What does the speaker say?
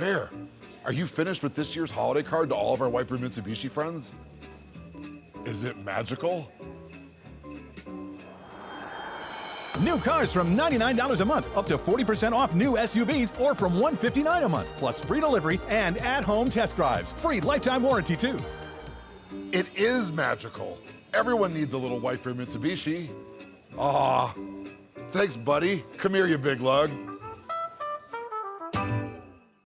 Bear, are you finished with this year's holiday card to all of our White Bear Mitsubishi friends? Is it magical? New cars from $99 a month, up to 40% off new SUVs, or from $159 a month, plus free delivery and at-home test drives. Free lifetime warranty too. It is magical. Everyone needs a little White Bear Mitsubishi. Ah, thanks, buddy. Come here, you big lug.